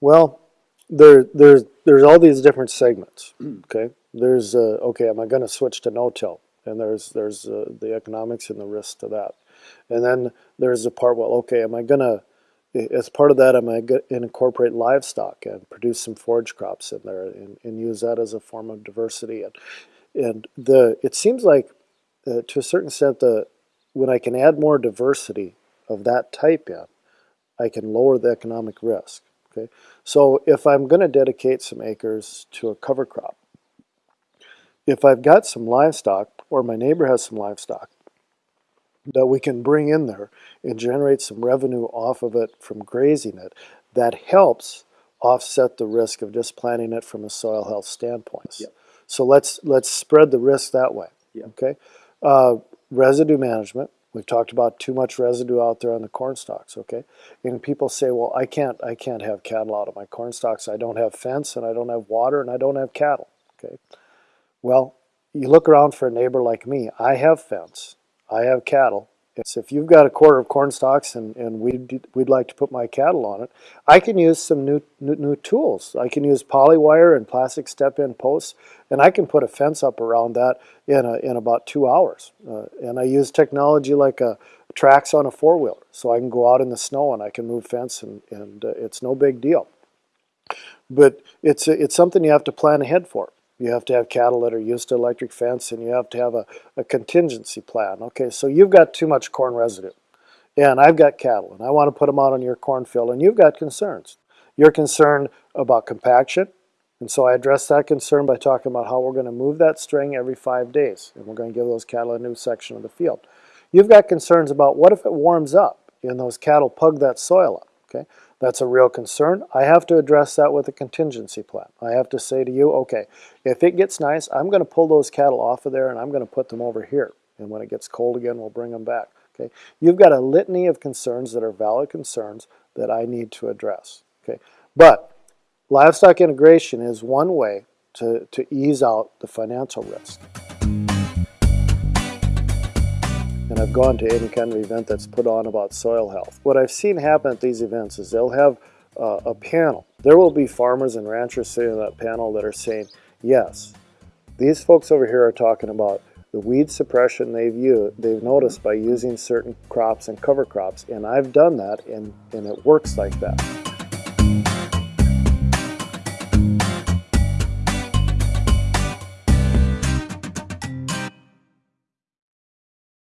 Well, there, there's, there's all these different segments, okay? There's, uh, okay, am I gonna switch to no-till? And there's, there's uh, the economics and the risk to that. And then there's the part, well, okay, am I gonna, as part of that, am I gonna incorporate livestock and produce some forage crops in there and, and use that as a form of diversity? And, and the, it seems like, uh, to a certain extent, the, when I can add more diversity of that type in, I can lower the economic risk. Okay, so if I'm going to dedicate some acres to a cover crop, if I've got some livestock or my neighbor has some livestock that we can bring in there and generate some revenue off of it from grazing it, that helps offset the risk of just planting it from a soil health standpoint. Yep. So let's let's spread the risk that way. Yep. Okay, uh, residue management. We've talked about too much residue out there on the corn stalks, okay? And people say, well, I can't, I can't have cattle out of my corn stalks. I don't have fence and I don't have water and I don't have cattle, okay? Well, you look around for a neighbor like me. I have fence. I have cattle. It's if you've got a quarter of corn stalks and, and we'd, we'd like to put my cattle on it, I can use some new, new, new tools. I can use polywire and plastic step-in posts, and I can put a fence up around that in, a, in about two hours. Uh, and I use technology like a tracks on a four-wheeler, so I can go out in the snow and I can move fence, and, and uh, it's no big deal. But it's, it's something you have to plan ahead for. You have to have cattle that are used to electric fence and you have to have a, a contingency plan. Okay, so you've got too much corn residue and I've got cattle and I want to put them out on your cornfield and you've got concerns. You're concerned about compaction and so I address that concern by talking about how we're going to move that string every five days and we're going to give those cattle a new section of the field. You've got concerns about what if it warms up and those cattle pug that soil up. Okay, that's a real concern. I have to address that with a contingency plan. I have to say to you, okay, if it gets nice, I'm going to pull those cattle off of there and I'm going to put them over here. And when it gets cold again, we'll bring them back. Okay, You've got a litany of concerns that are valid concerns that I need to address. Okay, But livestock integration is one way to, to ease out the financial risk. And I've gone to any kind of event that's put on about soil health. What I've seen happen at these events is they'll have uh, a panel. There will be farmers and ranchers sitting on that panel that are saying, yes, these folks over here are talking about the weed suppression they've used, they've noticed by using certain crops and cover crops, and I've done that, and, and it works like that.